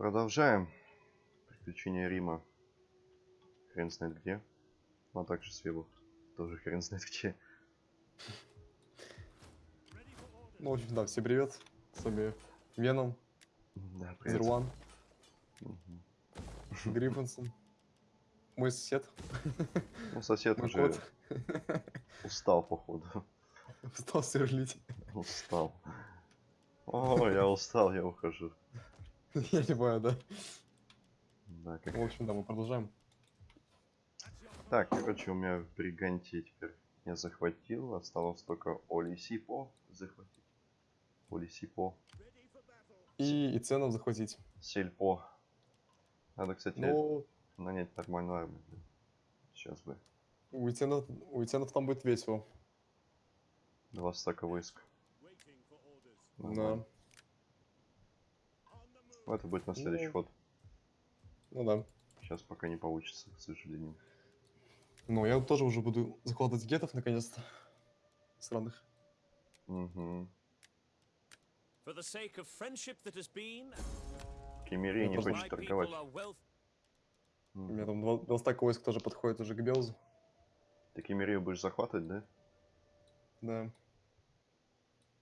Продолжаем. Приключения Рима. Хрен знает где. Ну, а также Свебу. Тоже хрен знает где. Ну, в общем, да, всем привет. С вами Веном, Да, привет. Зерван, Мгм. Гриффинсон. Мой сосед, Ну, сосед мой уже кот. устал, походу. Стал сверлить. Устал. О, я устал, я ухожу. Я не понимаю, да? Да, как... В общем, да, мы продолжаем. Так, короче, у меня в Бриганте теперь я захватил. Осталось только Олисипо захватить. Олисипо. И, и цену захватить. Сельпо. Надо, кстати, Ну, нанять нормальную армию. Сейчас бы. у Итенов, у Итенов там будет весело. Два стака войск. Да. Нормально. Это будет на следующий Ну. ход. Ну да. Сейчас пока не получится, к сожалению. Ну, я тоже уже буду захватывать гетов наконец-то. Сраных. Угу. For the sake of friendship that has been, Кемерия не хочет торговать. У меня там два, два стака войск тоже подходит уже к Белзу. Ты Кемерию будешь захватывать, да? Да.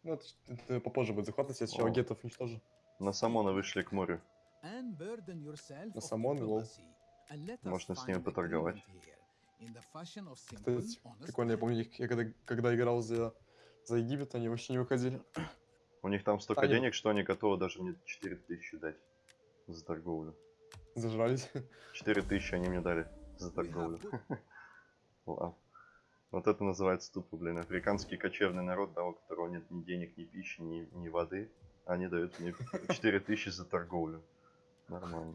Ну, это, это попозже будет захватывать, я сначала гетов уничтожу. На Самона вышли к морю. На Самон, лол. Можно с ними поторговать. Кстати, прикольно, я помню, я когда, когда играл за, за Египет, они вообще не выходили. У них там столько Они- денег, что они готовы даже мне 4000 дать за торговлю. Зажрались. 4000 они мне дали за торговлю. Вот это называется тупо, блин, африканский кочевный народ, да, у которого нет ни денег, ни пищи, ни, ни воды. Они дают мне 4000 за торговлю. Нормально.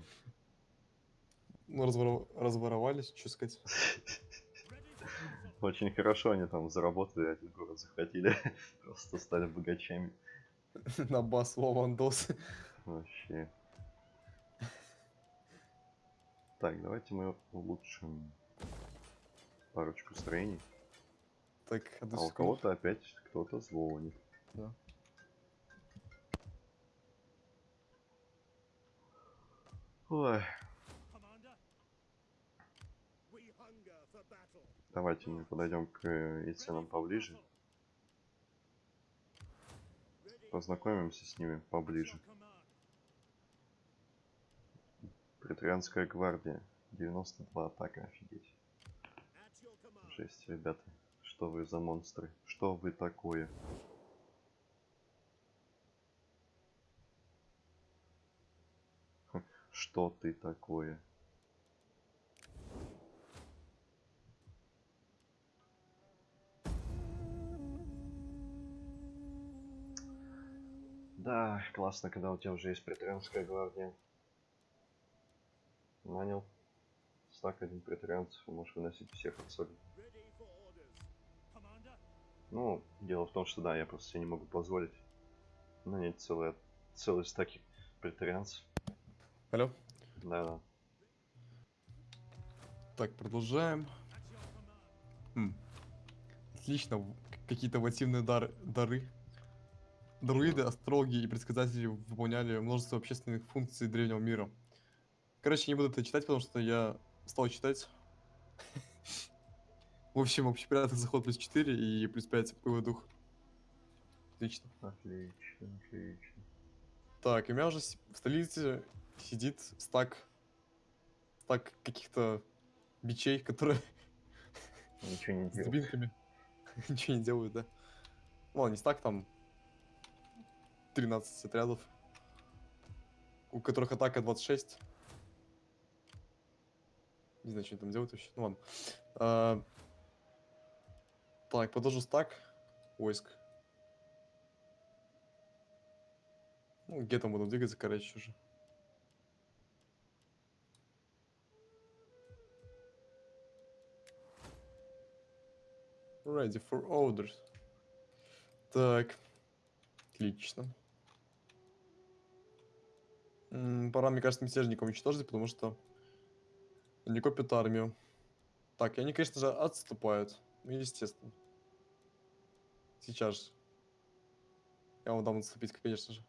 Ну, разворов- разворовались, что сказать. Очень хорошо они там заработали, один город захватили. Просто стали богачами. На бас Вовандос. Вообще. Так, давайте мы улучшим парочку строений. Так, А у кого-то опять кто-то звонит. Да. Давайте мы подойдем к э, Иценам поближе. Познакомимся с ними поближе. Претарианская гвардия. 92 атака, офигеть. Жесть, ребята. Что вы за монстры? Что вы такое? Хм, Что ты такое? Да, классно, когда у тебя уже есть претарианская гвардия. Нанял стак один претарианцев, можешь выносить всех. Commander, Ну, дело в том, что да, я просто себе не могу позволить нанять целые, целые стаки претарианцев. Алло. Да-да. Так, продолжаем. Хм. Отлично. Какие-то вативные дар- дары. Друиды, астрологи и предсказатели выполняли множество общественных функций древнего мира. Короче, не буду это читать, потому что я стал читать. В общем, общеприятный заход плюс 4 и плюс 5 боевой дух. Отлично. Отлично, отлично. Так, и у меня уже в столице сидит стак, стак каких-то бичей, которые Ничего не с делал. дубинками ничего не делают, да? Ладно, не стак, там 13 отрядов, у которых атака 26. Не знаю, что они там делают вообще. Ну ладно. А, Так, продолжу стак войск. Ну, где там буду двигаться, короче, уже. Ready for orders. Так. Отлично. М, Пора, мне кажется, мятежников уничтожить, потому что они копят армию. Так, и они, конечно же, отступают. Ну, естественно. Сейчас. Я вам дам отступить, конечно же.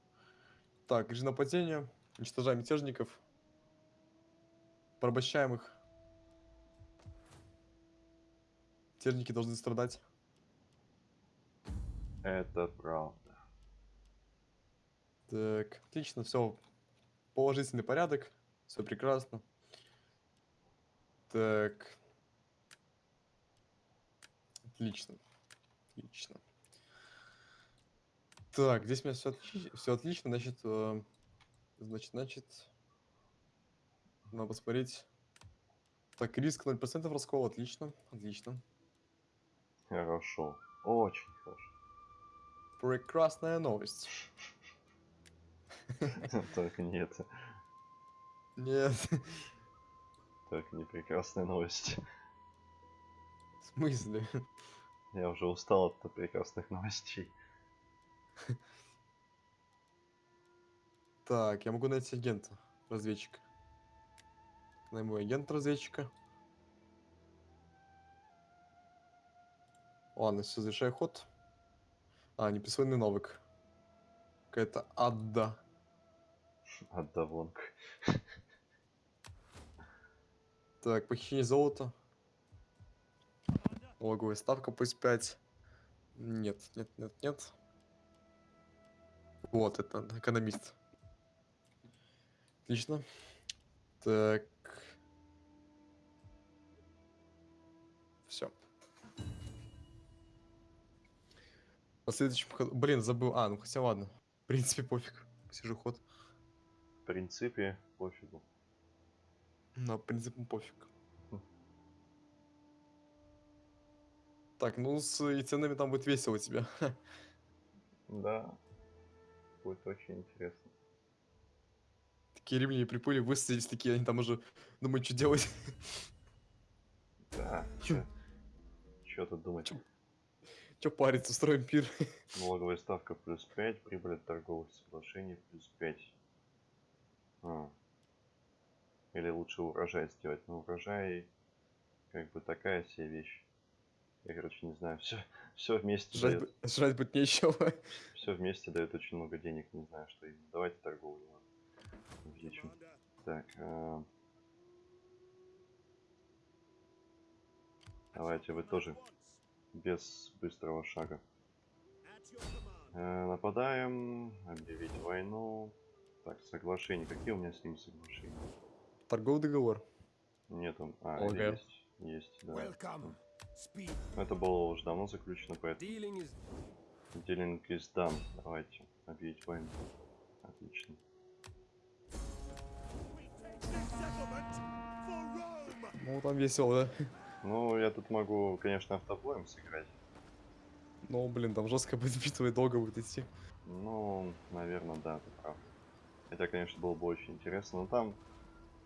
Так, режим нападения. Уничтожаем мятежников. Порабощаем их. Мятежники должны страдать. Это правда. Так, отлично, все. Положительный порядок. Все прекрасно. Так. Отлично. Отлично. Так, здесь у меня все, все отлично, значит, э, значит, значит, надо посмотреть. Так, риск 0% раскола, отлично, отлично. Хорошо. Очень хорошо. Прекрасная новость. Только не это. Нет, Только не прекрасная новость. в смысле? Я уже устал от прекрасных новостей. Так, я могу найти агента, разведчика. Найму агента разведчика. Ладно, все, завершаю ход. А, неприсвоенный навык. Какая-то адда. Отдавонг. Так, похищение золота. Налоговая ставка плюс 5. Нет, нет, нет, нет. Вот это, экономист. Отлично. Так. На следующем ходу... Блин, забыл. А, ну хотя ладно. В принципе, пофиг. Сижу ход. В принципе, пофигу. На принципе, пофиг. Так, ну с и ценами там будет весело тебе. Да. Будет очень интересно. Такие римляне приплыли, высадились такие, они там уже думают, что делать. Да. Чё тут думать? Чё? Че париться, устроим пир. Налоговая ставка плюс 5, прибыль от торговых соглашений плюс 5. А. Или лучше урожай сделать. Но урожай как бы такая себе вещь. Я, короче, не знаю. Все, все вместе Жрать, дает, бы- жрать будет нечего. все вместе дает очень много денег. Не знаю, что именно. Давайте торговлю. Увеличим. Так. а, Давайте вы тоже без быстрого шага. Э, нападаем, объявить войну. Так, соглашение. Какие у меня с ним соглашения? Торговый договор. Нету. А, или Окей. есть. Есть, да. Welcome. Это было уже давно заключено, поэтому Dealing is done. Давайте объявить войну. Отлично. Ну, там весело, да? Ну, я тут могу, конечно, автобоем сыграть. Ну, блин, там жестко будет битва и долго будет идти. Ну, наверное, да, ты прав. Хотя, конечно, было бы очень интересно. Но там,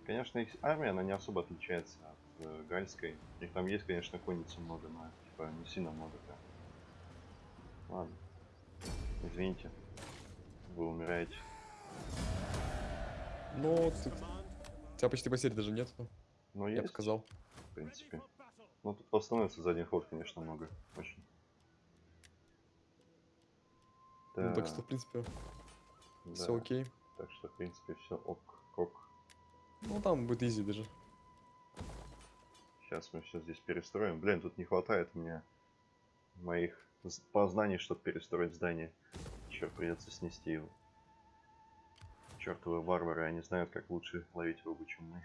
конечно, их армия, она не особо отличается от э, гальской. У них там есть, конечно, конницы много, но типа не сильно много, да. Ладно. Извините. Вы умираете. Ну, ты- у тебя почти потерь даже нет, Но я сказал. в принципе. Ну, тут восстановится за один ход, конечно, много. Очень. Ну, так что, Да, в принципе, да. все окей. Так что, в принципе, все ок, ок. Ну, там будет изи даже. Сейчас мы все здесь перестроим. Блин, тут не хватает мне моих познаний, чтобы перестроить здание. Черт, придется снести его. Чертовы варвары, они знают, как лучше ловить рыбу, чем мы.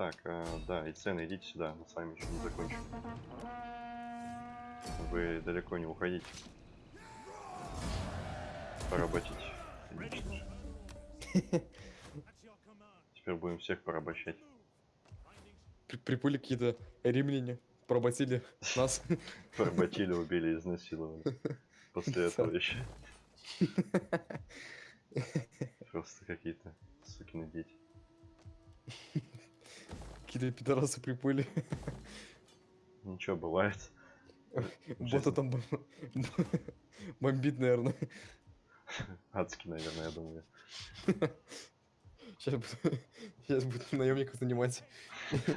Так, а, да, и цены, идите сюда, мы с вами еще не закончим. Вы далеко не уходите. Поработить. Же. Теперь будем всех порабощать. При- Приплыли какие-то римляне, поработили нас. Поработили, убили, изнасиловали. После этого еще. Просто какие-то сукины дети. Какие-то пидорасы приплыли. Ничего, бывает. Бота там бом- бомбит, наверное. Адски, наверное, я думаю. Сейчас буду, сейчас буду наемников занимать.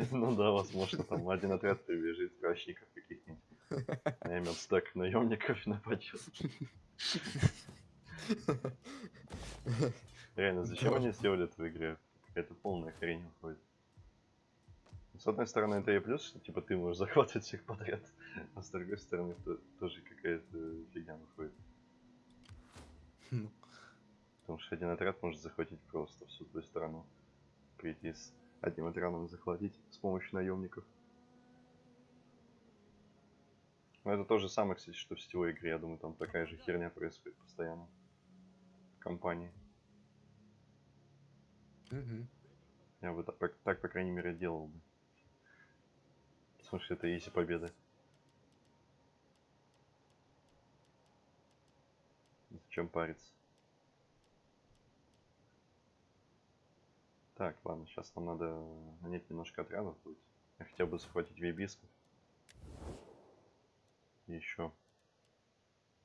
Ну да, возможно, там один отряд прибежит, кращиков каких-нибудь. Наймет стак наемников и нападет. Реально, зачем они сделали это в игре? Это полная хрень выходит. С одной стороны, это и плюс, что типа ты можешь захватывать всех подряд, а с другой стороны, то- тоже какая-то фигня выходит. Ну, Потому что один отряд может захватить просто всю твою страну. Прийти с одним отрядом захватить с помощью наемников. Но это то же самое, кстати, что в сетевой игре. Я думаю, там такая же херня происходит постоянно. В компании. мгм. Я бы так, так, по крайней мере, делал бы. Что это изи победа. Зачем париться? Так, ладно, сейчас нам надо нанять немножко отрядов будет. Я хотел бы захватить вейбисков. И еще.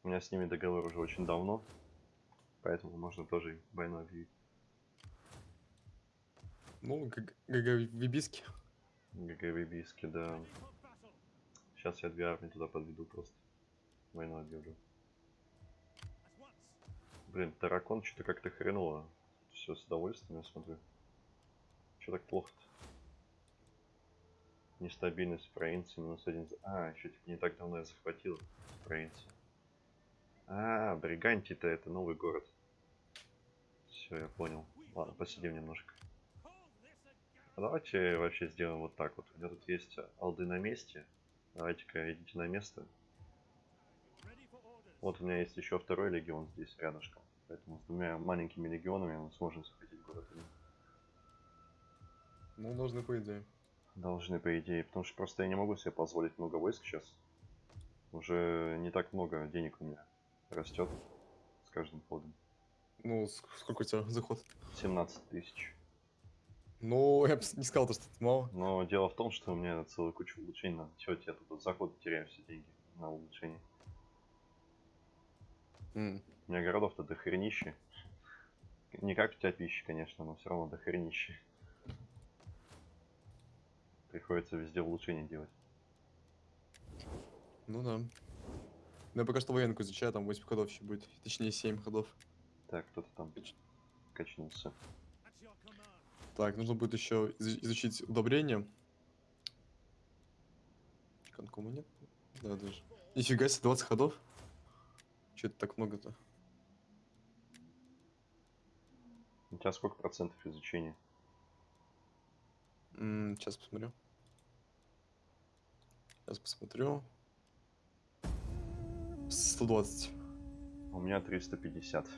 У меня с ними договор уже очень давно. Поэтому можно тоже войну объявить. Ну, ГГ Вибиски. ГГ вейбиски, да. Сейчас я две армии туда подведу просто. Войну объявлю. Блин, Таракон что-то как-то хреново. Все с удовольствием, я смотрю. Че так плохо-то? Нестабильность провинции минус один. А, еще типа не так давно я захватил провинцию. А, Бриганти-то это новый город. Все, я понял. Ладно, посидим немножко. А давайте вообще сделаем вот так вот. У меня тут есть алды на месте. Давайте-ка идите на место. Вот у меня есть еще второй легион здесь рядышком. Поэтому с двумя маленькими легионами мы сможем захватить город. Ну, должны, по идее. Должны, по идее. Потому что просто я не могу себе позволить много войск сейчас. Уже не так много денег у меня растет с каждым ходом. Ну, ск- сколько у тебя заход? 17 тысяч. Ну, я бы не сказал, то, что это мало. Но дело в том, что у меня целая куча улучшений надо делать. Я тут от захода теряю все деньги на улучшение. М, У меня городов-то до хренища. Не как у тебя пищи, конечно, но все равно до хренища. Приходится везде улучшения делать. Ну да. Ну, я пока что военку изучаю, там 8 ходов еще будет. Точнее, 7 ходов. Так, кто-то там качнулся. Так, нужно будет еще изу- изучить удобрения. Конкома нет? Да, даже. Нифига себе, 20 ходов? Че это так много-то? У тебя сколько процентов изучения? Сейчас посмотрю. Сейчас посмотрю. 120. У меня 350.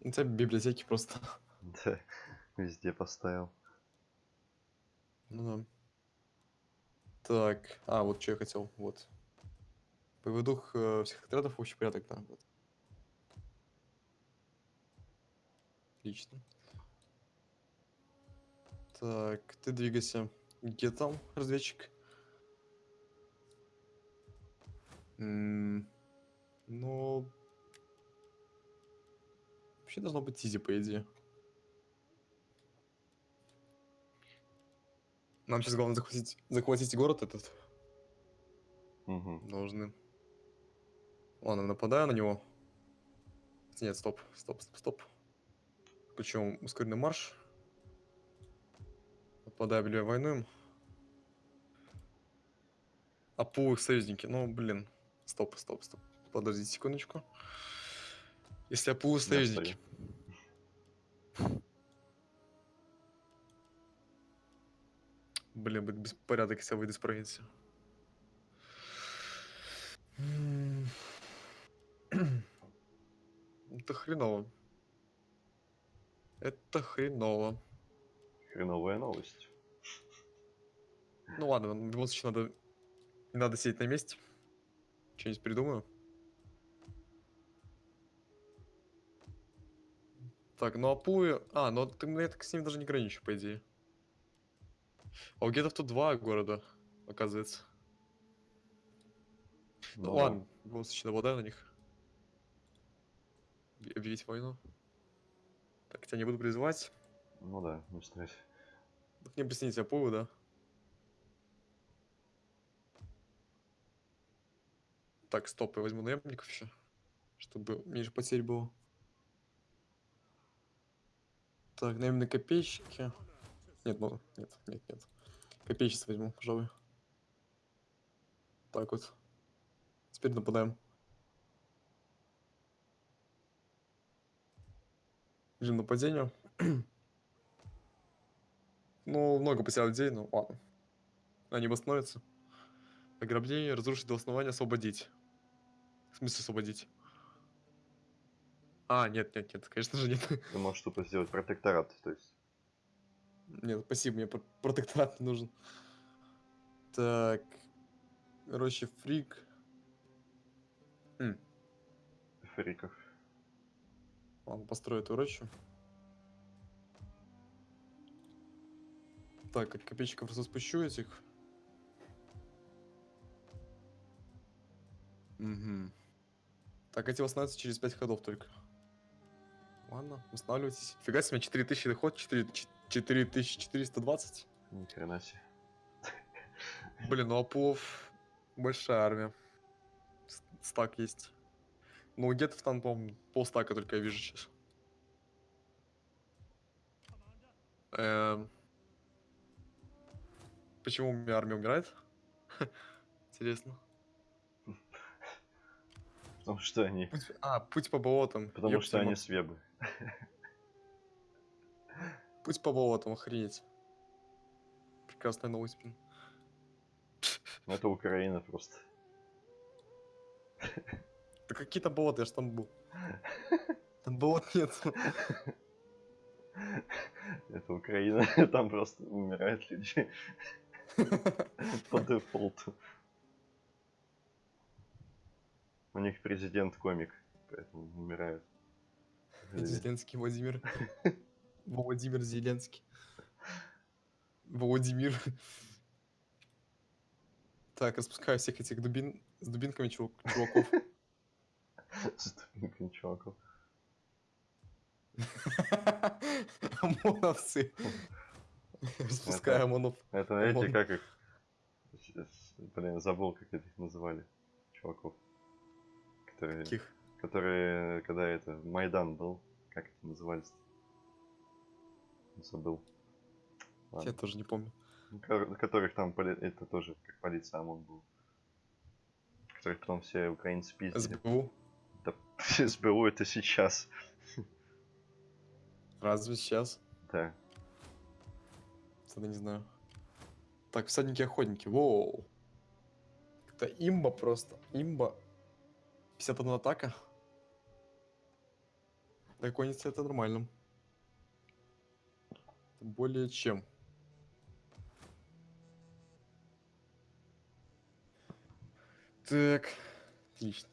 У тебя библиотеки просто. Да, везде поставил. Ну да. Так, а, вот что я хотел, вот. Дух э, всех отрядов, общий порядок, да, вот. Отлично. Так, ты двигайся. Где там разведчик? М, Ну... Вообще должно быть изи, по идее. Нам сейчас главное захватить, захватить город этот. Угу. Должны. Ладно, нападаю на него. Нет, стоп, стоп, стоп, стоп. Включим ускоренный марш. Нападаю, объявляю войну им. Апу их союзники. Ну, блин. Стоп, стоп, стоп. Подождите секундочку. Если Апу их союзники. Будет беспорядок, если я выйду из провинции. М. Это хреново. Это хреново. Хреновая новость. Ну ладно, в любом случае надо... Не надо сидеть на месте. Что-нибудь придумаю. Так, ну Апуи... А, ну ты, ну, я так с ним даже не граничу, по идее. А у гетов тут два города, оказывается. Ну, Но ладно, в любом случае нападаю на них. Объ- Объявить войну. Так, тебя не буду призывать. Ну да, не стресс. К ним присоединить Апуи, да? Так, стоп, я возьму наемников еще. Чтобы меньше потерь было. Так, наверное, копейщики. Нет, ну, нет, нет, нет. Копейщиц возьму, пожалуй. Так вот. Теперь нападаем. Режим нападения. ну, много потерял людей, ну ладно. Они восстановятся. Ограбление, разрушить до основания, освободить. В смысле освободить? А, нет, нет, нет, конечно же нет. Ты можешь тупо сделать протекторат, то есть. Нет, спасибо, мне пр- протекторат не нужен. Так. Короче, фрик. М, Фриков. Ладно, построю эту рощу. Так, как копейщиков просто спущу этих. Угу. Так, эти восстанавливаются через 5 ходов только. Ладно, восстанавливайтесь. Фига себе, у меня 4000 доход, 4, 4420. Ни хрена себе. Блин, ну Апов большая армия. Стак есть. Ну, у гетов там, по-моему, полстака только я вижу сейчас. Эм. Почему у меня армия умирает? Интересно. Потому что они. Путь... А, путь по болотам. Потому Ёпта, что они свебы. Путь по болотам, охренеть. Прекрасная новость, блин. Ну, Это Украина просто. Да какие-то болота, я ж там был. Там болот нет. Это Украина. Там просто умирают люди. По дефолту. У них президент комик, поэтому умирают. Зеленский Владимир. Владимир Зеленский. Владимир. Так, распускаю всех этих дубин с дубинками чувак- чуваков. С дубинками чуваков. ОМОНовцы. Распускаю ОМОНов. Это эти, как их... Блин, забыл, как их называли. Чуваков. Которые, Каких? которые, когда это, Майдан был, как это назывались? Забыл. Я Ладно. тоже не помню. Ко- которых там, поли- это тоже как полиция ОМОН был. Которых потом все украинцы пиздили. СБУ. Да, СБУ это сейчас. Разве сейчас? Да. Тогда не знаю. Так, всадники-охотники. Воу. Это имба просто. Имба. 51 атака. Для конницы это нормально. Более чем. Так. Отлично.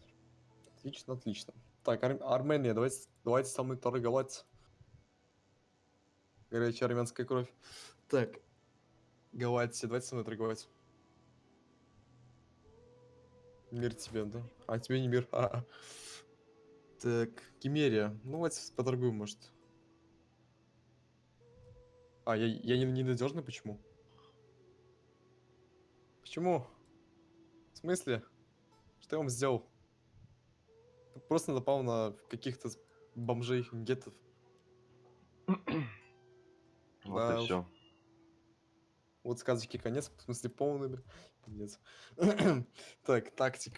Отлично, отлично. Так, Ар- Армения, давайте, давайте со мной торговать. Горячая армянская кровь. Так. Галатия, давайте со мной торговать. Мир тебе, да? А тебе не мир. А. Так, Кемерия. Ну, давайте поторгуем, может. А, я, я не, ненадежный, почему? Почему? В смысле? Что я вам сделал? Просто напал на каких-то бомжей, гетов. Вот Да и все. Вот сказочки конец, в смысле полный, бля. Нет. так, тактик.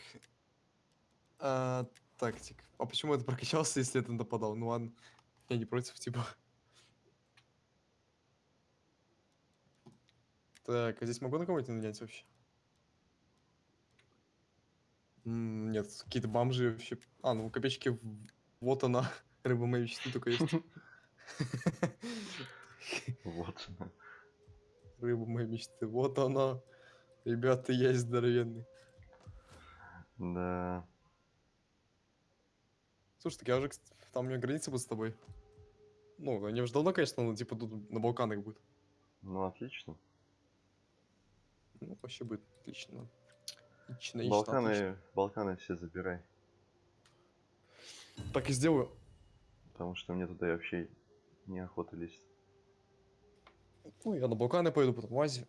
А, тактик. А почему это прокачался, если это нападал? Ну ладно, я не против, типа. Так, а здесь могу на кого-нибудь нанять вообще? М, Нет, какие-то бомжи вообще. А, ну копеечки, в- вот она, рыба моей мечты только есть. Вот. Рыба моей мечты, вот она. Ребята, я здоровенный. Да. Слушай, так я уже, там у меня граница будет с тобой. Ну, они уже давно, конечно, ну, типа тут на Балканах будет. Ну, отлично. Ну, вообще будет отлично. Отлично, отлично, отлично. Балканы, Балканы все забирай. Так и сделаю. Потому что мне туда вообще неохота лезть. Ну, я на Балканы пойду, потом в Азию.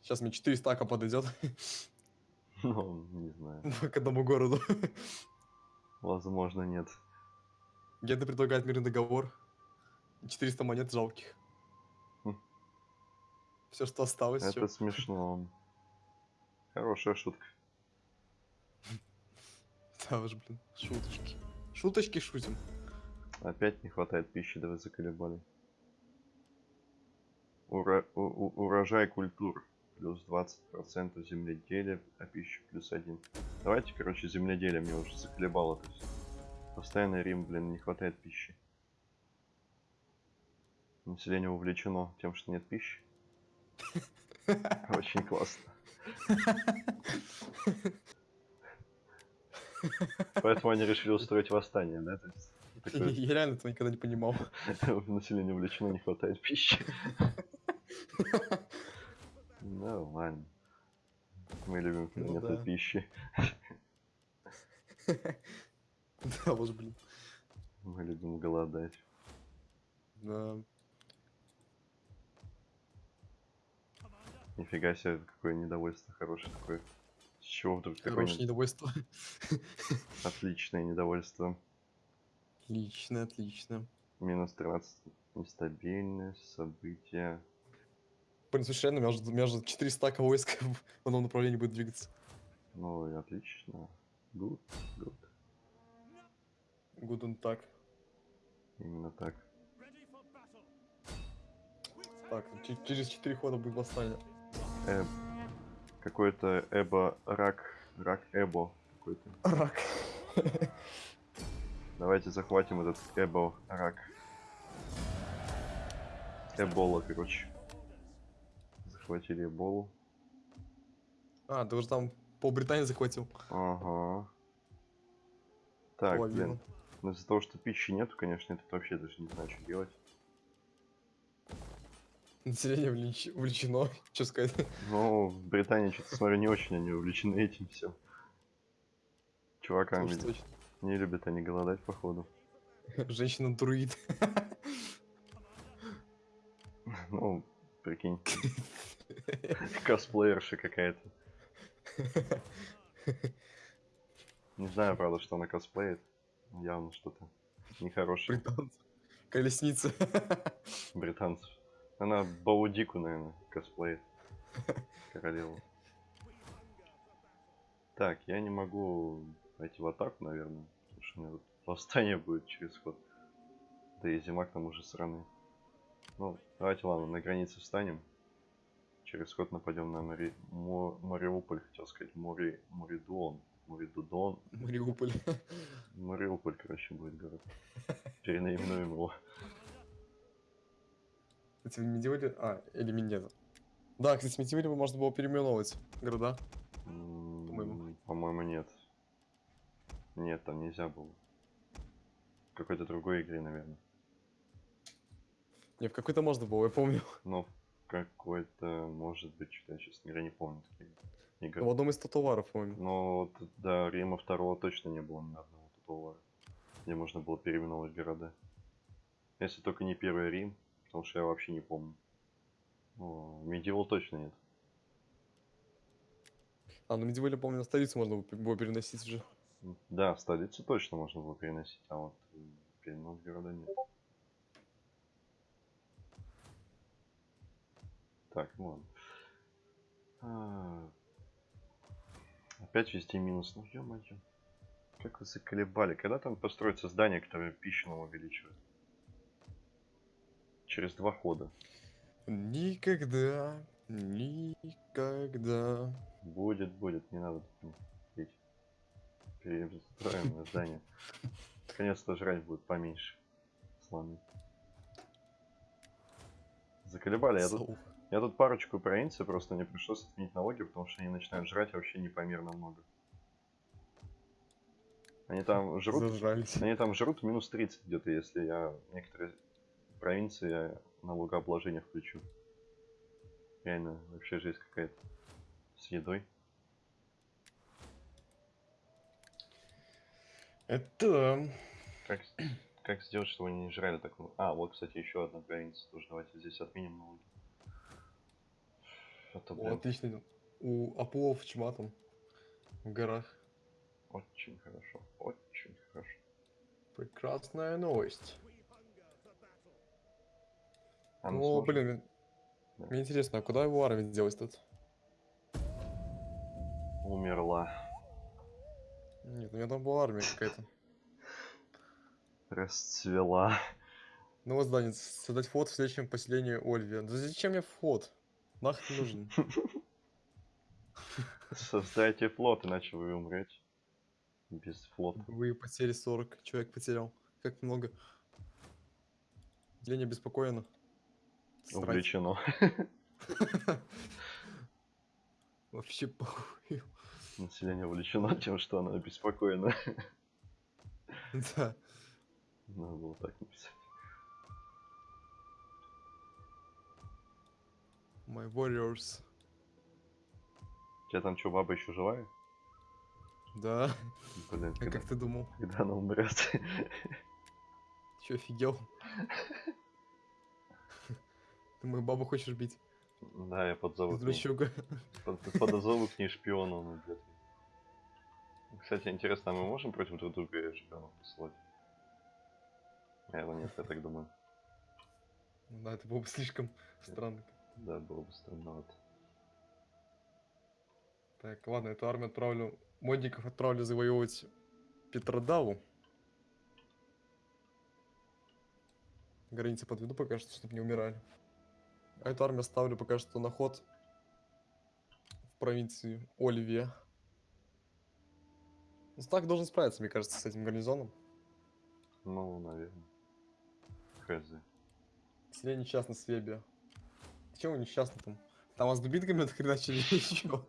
Сейчас мне 4 стака подойдет. Ну, не знаю. К одному городу. Возможно, нет. Геда предлагает мирный договор. 400 монет жалких. Хм. Все, что осталось. Это смешно. Хорошая шутка. Да уж, блин, шуточки. Шуточки шутим. Опять не хватает пищи, да вы заколебали. Ура- у- у- урожай культур плюс 20% земледелия, а пища плюс 1. Давайте, короче, земледелие мне уже заколебало. То есть постоянно Рим, блин, не хватает пищи. Население увлечено тем, что нет пищи. Очень классно. Поэтому они решили устроить восстание, да? То есть такое- Я реально этого никогда не понимал. Население увлечено, не хватает пищи. Нормально. Мы любим, когда Ну нету да. пищи. Да уж, блин. Мы любим голодать. Да. Нифига себе, какое недовольство хорошее такое. С чего вдруг такое Хорошее не- недовольство. отличное недовольство? Отлично, отлично. Минус 13. Нестабильность, события. Блин, слушай, реально, у меня же- у меня же 4 стака войск в одном направлении будет двигаться. Ну и отлично. Good, good. Гуден так. Именно так. Так, че- через 4 хода будет восстание. Э, какой-то Эбо рак. Рак Эбо какой-то. Рак. Давайте захватим этот Эбо рак. Эбола, короче. Захватили Эболу. А, ты уже там пол Британии захватил. Ага. Так, Половину. блин. Ну, из-за того, что пищи нету, конечно, я тут вообще даже не знаю, что делать. Население увлеч- увлечено. Что сказать? Ну, в Британии, что-то смотрю, не очень они увлечены этим всем. Чувакам точно. не любят они голодать, походу. Женщина-друид. Ну, прикинь. Косплеерша какая-то. Не знаю, правда, что она косплеит. Явно что-то нехорошее. Британцы. Колесница. Британцев. Она Баудику, наверное, косплеит. Королеву. Так, я не могу пойти в атаку, наверное. Потому что у меня тут восстание будет через ход. Да и зима к тому же сраный. Ну, давайте, ладно, на границе встанем. Через ход нападем на Мари... Мо- Мариуполь, хотел сказать. Мори... Моридуон. Моридудон. Мариуполь. Мариуполь, короче, будет город. Перенаименуем его. Кстати, в Медиоле... А, или Минеза. Да, кстати, в Медиоле можно было переименовывать города. По-моему, нет. Нет, там нельзя было. В какой-то другой игре, наверное. Не, в какой-то можно было, я помню. Ну, в какой-то, может быть, что я, честно говоря, не помню игры. В одном из татуаров, помню. Но вот, да, Рима второго точно не было ни одного такого, где можно было переименовывать города. Если только не первый Рим, потому что я вообще не помню. Ну, Medieval точно нет. А, ну Медиоле, помню, на столицу можно было- переносить уже. Да, в столицу точно можно было переносить, а вот э, перенос города нет. Так, ну ладно. Опять везде минус. Ну ё-моё. Как вы заколебали. Когда там построится здание, которое пищу нам увеличивает? Через два хода. Никогда, никогда. Будет, будет, не надо пить. Перестроим на здание. Наконец-то жрать будет поменьше. Слоны. Заколебали. Я тут. Я тут парочку провинций просто мне пришлось отменить налоги, потому что они начинают жрать вообще непомерно много. Они там жрут, Зажрались. они там жрут минус 30 где-то, если я некоторые провинции я налогообложение включу. Реально, вообще жизнь какая-то. С едой. Это... Как, как сделать, чтобы они не жрали так много? А, вот, кстати, еще одна провинция тоже. Давайте здесь отменим налоги. А то, О, отлично. У Апулов чматом. В горах. Очень хорошо, очень хорошо. Прекрасная новость. А ну, О, сможем? блин, Да. мне интересно, а куда его армия делась тут? Умерла. Нет, у меня там была армия какая-то. Расцвела. Ну вот здание, создать флот в следующем поселении Ольвия. Да зачем мне флот? Нахрен нужен? Создайте флот, иначе вы умрете. Без флота. Вы потери 40, человек потерял. Как много. Деление беспокоено. Срать. Увлечено. Вообще похуй. Население увлечено тем, что оно обеспокоено. Да. Надо было так написать. My warriors. У тебя там что, баба еще живая? Да. Блин, А когда, как ты думал? когда она умрет? Че, офигел? Ты мою бабу хочешь бить? Да, я подзову. Дрочуга. Под- Подозову к ней шпиона, её. Кстати, интересно, а мы можем против друг друга шпионов послать? Наверное, нет, я так думаю. Да, это было бы слишком странно. Да, было бы странновато. Так, ладно, эту армию отправлю. Модников отправлю завоевывать Петродаву. Границы подведу пока что, чтобы не умирали. А эту армию ставлю пока что на ход в провинции Оливия. Ну, так должен справиться, мне кажется, с этим гарнизоном. Ну, наверное. Хз. Селение несчастно Свебия. Чего вы несчастны там? Там вас дубинками отхреначили еще.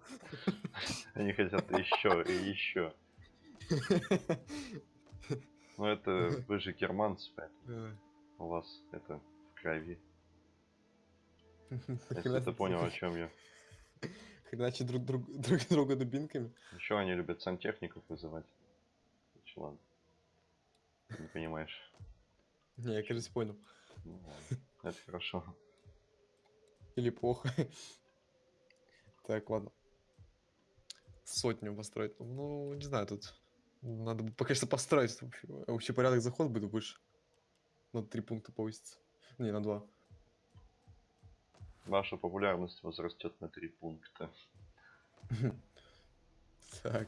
Они хотят еще и еще. Ну это вы же германцы, поэтому у вас это в крови. Если ты понял, о чем я. Хреначить друг, друг, друг друга дубинками. Еще они любят сантехников вызывать. Ладно. Не понимаешь. Не, я, кажется, понял. Ну. Это хорошо. Или плохо. Так, ладно. Сотню построить. Ну, не знаю, тут надо бы пока что построить. Вообще, вообще порядок заход будет выше. На три пункта повысится. Не, на два. Ваша популярность возрастет на три пункта. Так.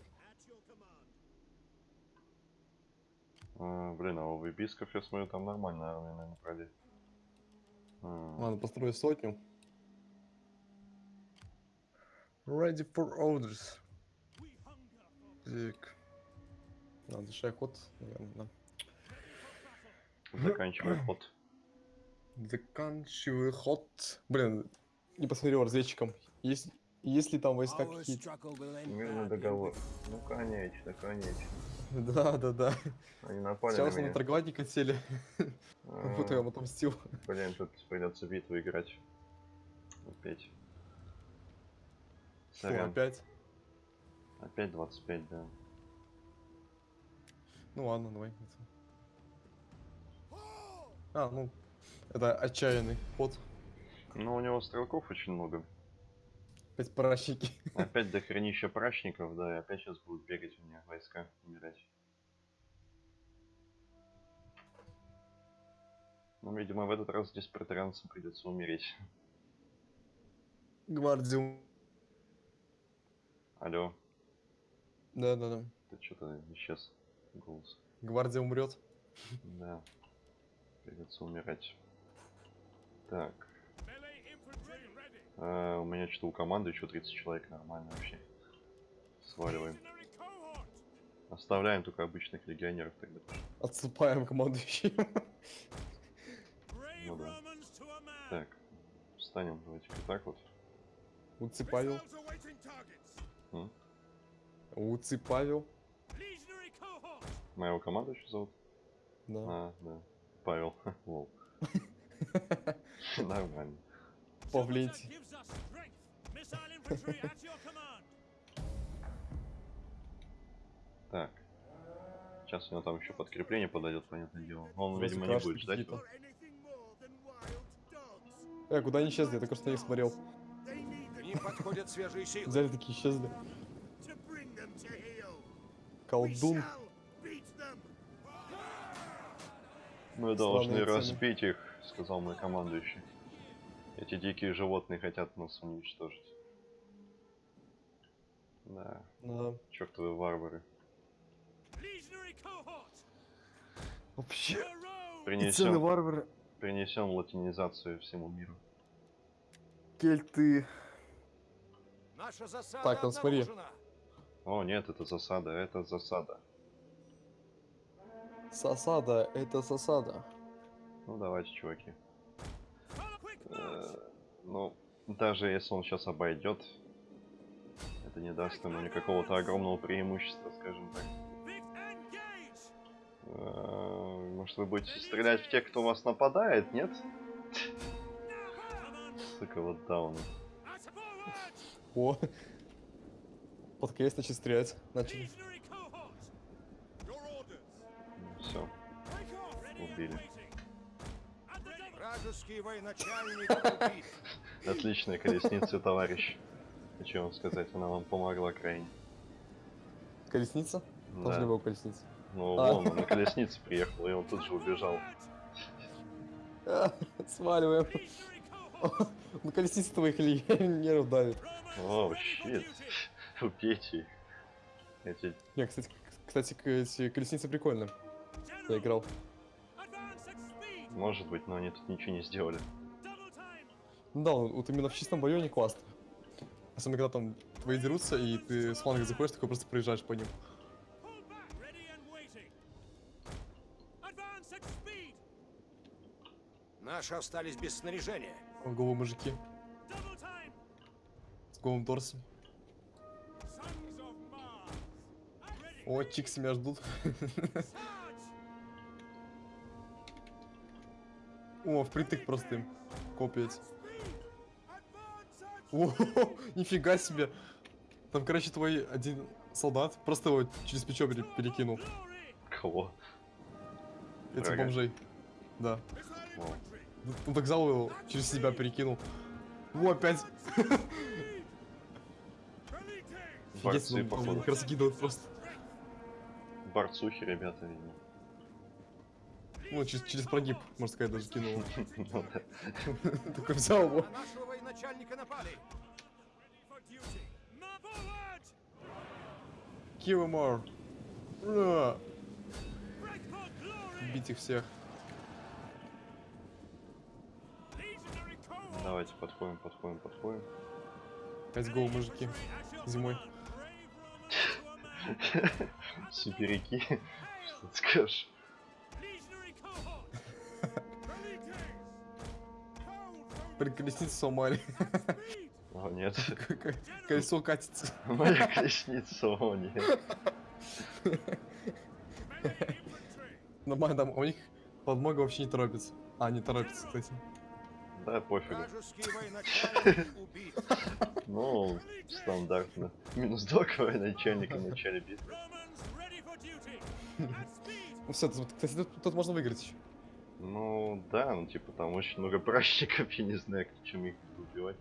А, блин, а у вибисков, я смотрю, там нормальная армия, наверное, пройдет. Ладно, построю сотню. Ready for orders. Так. Надо завершай ход, наверное, да. Заканчивай ход. Заканчиваю ход. Блин, не посмотрел разведчиком. Есть, есть ли там войска какие-то? Мирный договор. Ну, конечно, конечно. Да, да, да. Они напали Сейчас на на троглатника сели. А, Вот я вам отомстил. Блин, тут придется битву играть. Опять. Что, Сорян. опять? Опять 25, да. Ну ладно, давай. А, ну, это отчаянный ход. Но у него стрелков очень много. Опять пращики. Опять до хранища прачников, да, и опять сейчас будут бегать у меня войска, умирать. Ну, видимо, в этот раз здесь протаранцам придется умереть. Гвардию. Алло, Да, да, да. ты что-то исчез голос. Гвардия умрет. Да, придется умирать. Так, а, у меня что-то у команды еще 30 человек, нормально вообще. Сваливаем. Оставляем только обычных легионеров тогда. Отступаем командующим. Ну да. Так, встанем, давайте-ка так вот. Уци М? Уци Павел. Моего команду еще зовут? Да. А, да. Павел. Лол. Нормально. Павленти. Так. Сейчас у него там еще подкрепление подойдет, понятное дело. Он, видимо, не будет ждать. Э, куда они исчезли? Я только что на них смотрел. Ним подходят свежие силы. Взяли такие исчезли. Колдун. Мы должны цены. разбить их, сказал мой командующий. Эти дикие животные хотят нас уничтожить. Да, Да. чертовы варвары. Вообще. Принесем, варвары. принесем латинизацию всему миру. Кельты. Наша засада Так, там смотри. О, нет, это засада, это засада. Засада, это засада. Ну давайте, чуваки. Э, ну, даже если он сейчас обойдет, это не даст ему никакого-то огромного преимущества, скажем так. Э, Может вы будете стрелять в тех, кто вас нападает, нет? Сука, вот дауны. Forward! О. Под крест начали стрелять. Начали. Все. Убили. Вражеский военачальник. Отличная колесница, товарищ. Хочу вам сказать, она вам помогла крайне. Колесница? Да. не было колесницы. Ну, А. вон, он на колеснице приехал, и он тут же убежал. Сваливаем. Ну колесница твоих нервов давит. О, щит. Убейте. Эти... Не, кстати, кстати, эти колесницы прикольные. Я играл. Может быть, но они тут ничего не сделали. Ну да, вот именно в чистом бою они классно. Особенно когда там твои дерутся, и ты с фланга заходишь, такой просто проезжаешь по ним. Наши остались без снаряжения. Головы мужики с голым торсом. О, чиксы меня ждут. О, впритык просто им. At О, нифига себе. Там, короче, твой один солдат просто его через плечо пере- перекинул. Кого? Врага. бомжей. Да. Вау. Взял его, через себя перекинул. О, опять. Борцы, Офигеть, он- он походу. их раскидывает просто. Борцухи, ребята, видимо. Ну, через, через прогиб, можно сказать, даже кинул. Ну. Такой взял его. На нашего военачальника напали. Kill him all. Бить их всех. Давайте подходим, подходим, подходим. Опять гол, мужики. Зимой. Сибиряки. Что ты скажешь? Колесницу сломали. О, нет. Колесо катится. Моя колесница, о, нет. Нормально, там у них подмога вообще не торопится. А, не торопится, кстати. Да, пофигу. Ну, стандартно. Минус два к начальника в начале битвы. Ну все, тут, кстати, тут, тут можно выиграть еще. Ну, да, ну, типа, там очень много пращиков, я не знаю, чем их убивать.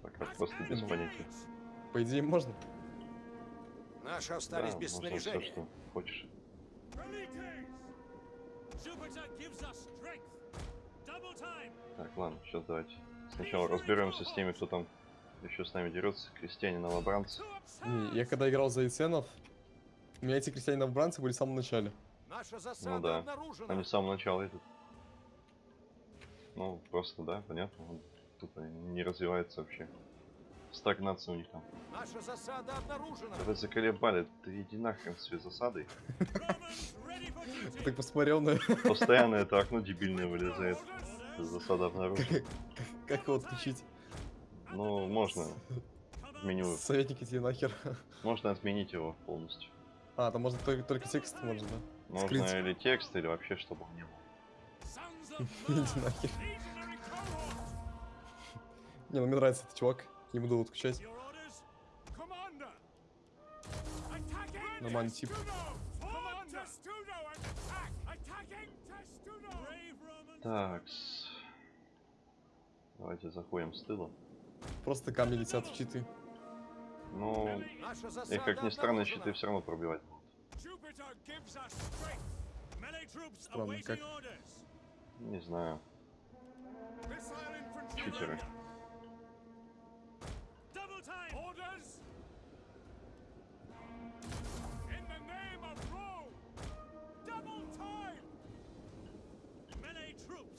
Пока просто без Ну. понятия. По идее, можно. Наши Да, остались без можно все, снаряжения. что хочешь. Так, ладно, сейчас давайте. Сначала разберемся с теми, кто там еще с нами дерется. Крестьяне, новобранцы. Я когда играл за Яценов, у меня эти крестьяне-новобранцы были в самом начале. Наша засада Ну да. обнаружена. Они с самого начала идут. Ну, просто, да, понятно. он Тут они не развивается вообще. Стагнация у них там. Наша засада обнаружена. Да вы заколебали, ты иди нахрен с засадой. Так посмотрел на Постоянно это окно дебильное вылезает. Засада обнаружена. как его отключить. Ну, можно меню. Советники тебе нахер. Можно отменить его полностью. А, там можно только, только текст, можно, да? Можно Скрыть. или текст, или вообще, чтобы он не был. Иди нахер. Не, ну мне нравится этот чувак. Не буду отключать. Нормальный тип. Так. Давайте заходим с тыла. Просто камни летят в читы. Ну, и как ни странно, щиты все равно пробивать будут. Странно, как? Не знаю. Читеры. Orders.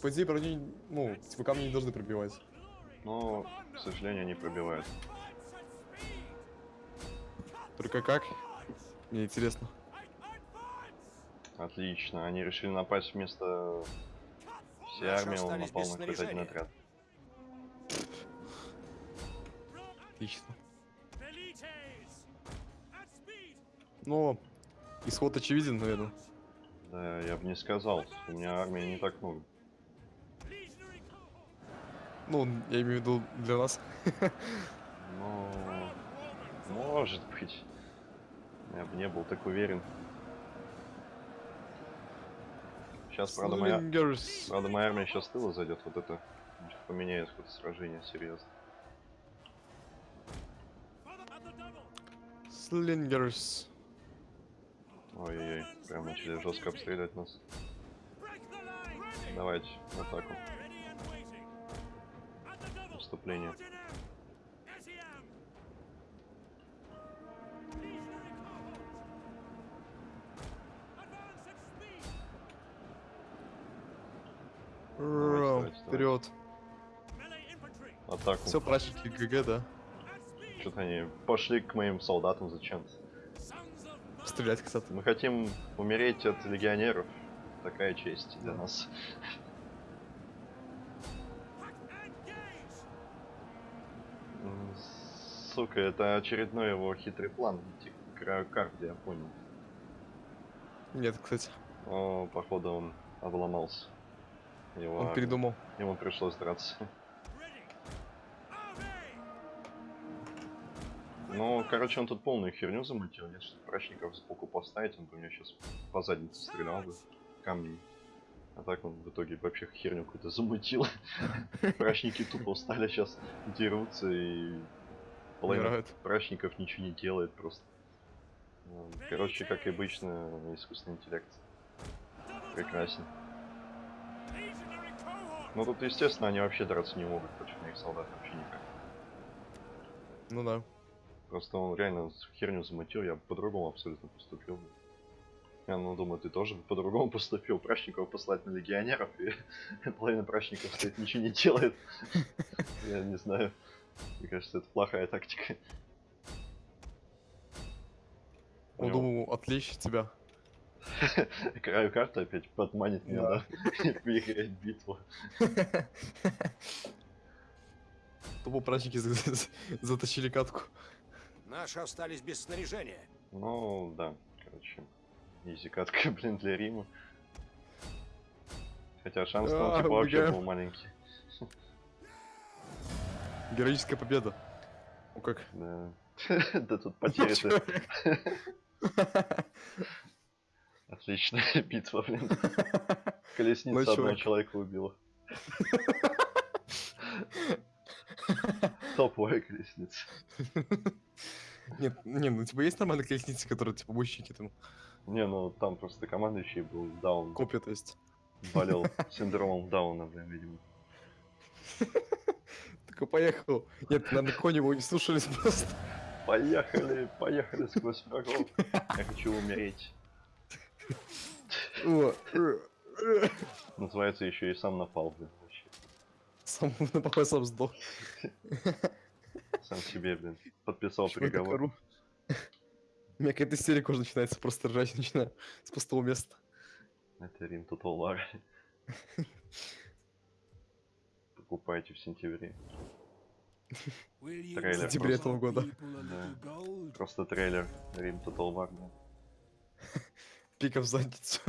По идее, брони, ну, типа камни не должны пробивать. Но, к сожалению, они пробивают. Только как? Мне интересно. Отлично. Они решили напасть вместо всей армии, он напал на какой-то один отряд. Отлично. Но исход очевиден, наверное. Да, я бы не сказал. У меня армии не так много. Ну, я имею в виду для нас. Roman может быть. Я бы не был так уверен. Сейчас, правда, моя, правда, моя армия сейчас тыла зайдет. Вот это поменяет ход сражения серьезно. Slingers. Ой-ой-ой, прям начали жестко обстрелять нас. Давайте, в атаку. Давай. Вперед. Атаку. Все, прачники ГГ, да? Что-то они пошли к моим солдатам зачем-то. Стрелять, кстати. Мы хотим умереть от легионеров. Такая честь для нас. Сука, это очередной его хитрый план идти к краю карты, я понял. Нет, кстати. О, походу он обломался. Его Он передумал. Ему пришлось драться. Ну, короче, он тут полную херню замутил. Если прачников сбоку поставить, он бы мне сейчас по заднице стрелял бы камнем. А так он в итоге вообще херню какую-то замутил. Прачники тупо устали сейчас дерутся и половина прачников ничего не делает просто. Ну, Короче, как и обычно, искусственный интеллект прекрасен. Ну тут, естественно, они вообще драться не могут против моих солдат вообще никак. Ну да. Просто он реально херню замутил, я по-другому абсолютно поступил. Я ну думаю, ты тоже по-другому поступил. Прачников послать на легионеров, и половина прачников стоит, ничего не делает. Я не знаю. Мне кажется, это плохая тактика. Он думал отвлечь тебя. краю карты опять подманит меня, Да. выиграть битву. Тупо прачники за- за- затащили катку. Наши остались без снаряжения. Ну, да, короче. Изи катка, блин, для Рима. Хотя шанс там А, типа вообще убегаем. был маленький. Героическая победа. Ну как? Да. Да тут потери-то. Отличная битва, блин. Колесница Ну, одного человека убила. Топовая колесница. Нет, не, ну типа есть нормальные колесницы, которые типа бущики там Не, ну там просто командующий был даун. копья, то есть. Болел синдромом дауна, блин, видимо. Такой поехал. Нет, наверное, кони его не слушались просто. Поехали, поехали сквозь врагов. Я хочу умереть. Называется еще и сам напал, блин, вообще. Сам на покой сам сдох. Сам себе, блин, подписал приговор. У меня какая-то истерика уже начинается, просто ржать начинаю с пустого места. Это Рим Total War. Покупайте в сентябре. Трейлер. В сентябре этого года. Да. Просто трейлер Рим Total War. да. Пика в задницу.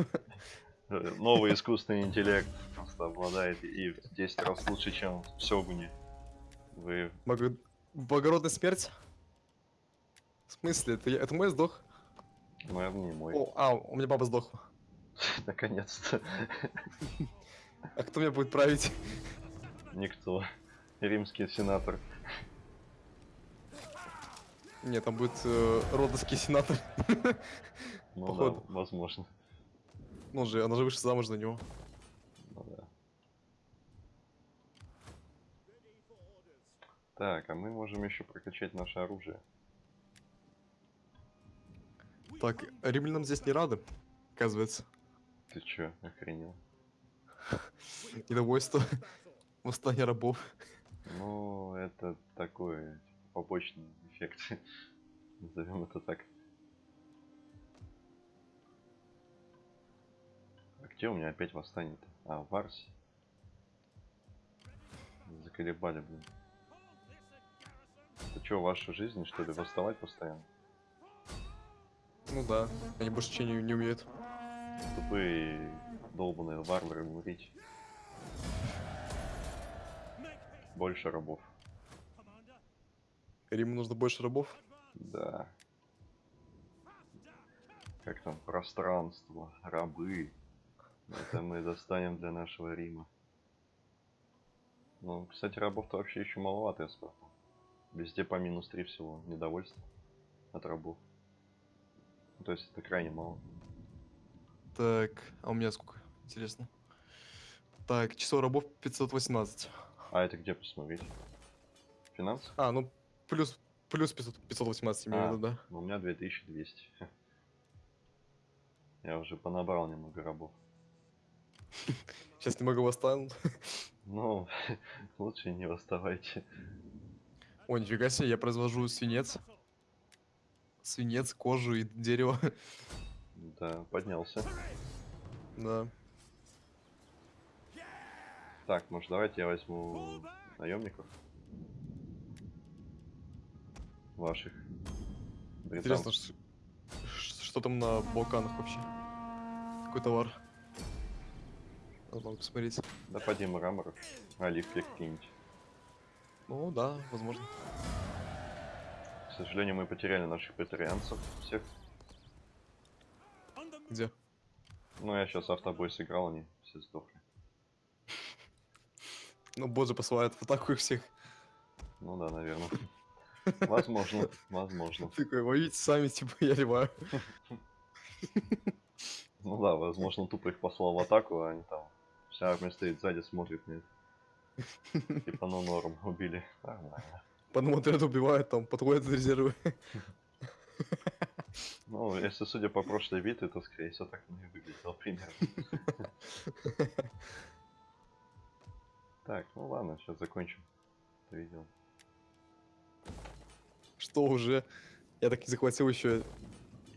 Э, Новый искусственный интеллект просто обладает и в 10 раз лучше, чем в Сёгуне. Вы... Благо- Благородная смерть? В смысле? Это, я- это мой сдох? Наверное, не мой. О, а, у меня баба сдохла. Наконец-то. А кто меня будет править? Никто. Римский сенатор. Нет, там будет э, родовский сенатор. Ну Походу. да, возможно. Ну же, она же вышла замуж за него. Ну да. Так, а мы можем еще прокачать наше оружие. Так, римлянам здесь не рады, оказывается. Ты чё, охренел? Недовольство, восстание рабов. Ну, это такой типа, побочный эффект. Назовем это так. А где у меня опять восстание-то? А, в Арсе. Заколебали, блин. Это что, ваша жизнь, что ли, восставать постоянно? Ну да, они больше ничего не, не умеют. Тупые долбаные варвары умереть. Больше рабов. Риму нужно больше рабов. Да. Как там, пространство, рабы. Это мы достанем для нашего Рима. Ну, кстати, рабов-то вообще еще маловато, я смотрю. Везде по минус 3 всего недовольство от рабов. Ну, То есть это крайне мало. Так, а у меня сколько? Интересно. Так, число рабов 518. А это где посмотреть? Финансы? А, ну плюс, плюс 500, 518 имею А. виду, да. Ну, у меня 2200. Я уже понабрал немного рабов. Сейчас немного восстанут. Ну, лучше не восставайте. О, нифига себе, я произвожу свинец. Свинец, кожу и дерево. Да, поднялся. Да. Так, может давайте я возьму наемников. Ваших. Интересно, Британцев. ш- что там на Балканах вообще? Какой товар? Надо посмотреть. Да поди мраморов. Оливки какие-нибудь. Ну да, возможно. К сожалению, мы потеряли наших претарианцев всех. Где? Ну, я сейчас автобой сыграл, они все сдохли. Ну, бот же посылает в атаку их всех. Ну да, наверное. Возможно, возможно. Такой, воюйте сами, типа, я ливаю. Ну да, возможно, тупо их послал в атаку, а они там... Вся армия стоит сзади, смотрит это. Типа, ну норм, убили. Нормально. Отряду убивают, там, подходят резервы. Ну, если судя по прошлой битве, то, скорее всего, так и выглядело примерно. Так, ну ладно, сейчас закончим это видео. Что уже? Я так и захватил еще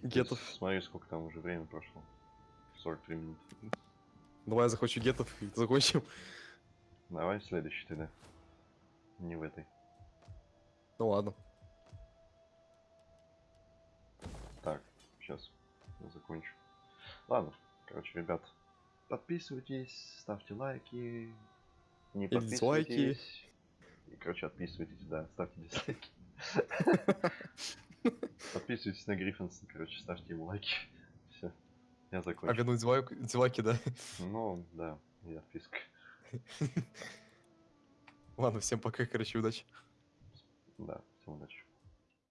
гетов. Смотри, сколько там уже время прошло. 43 минуты. Давай я захвачу гетов и закончим. Давай следующий тогда. Не в этой. Ну ладно. Так, сейчас я закончу. Ладно, короче, ребят, подписывайтесь, ставьте лайки, не И дизлайки. И, короче, отписывайтесь, да, ставьте дизлайки. Подписывайтесь на Гриффинса, короче, ставьте ему лайки. Все, я А закончил. вернуть дизлайк- дизлайки, да? Ну, да, и отписка. Ладно, всем пока, короче, удачи. Да, всем удачи.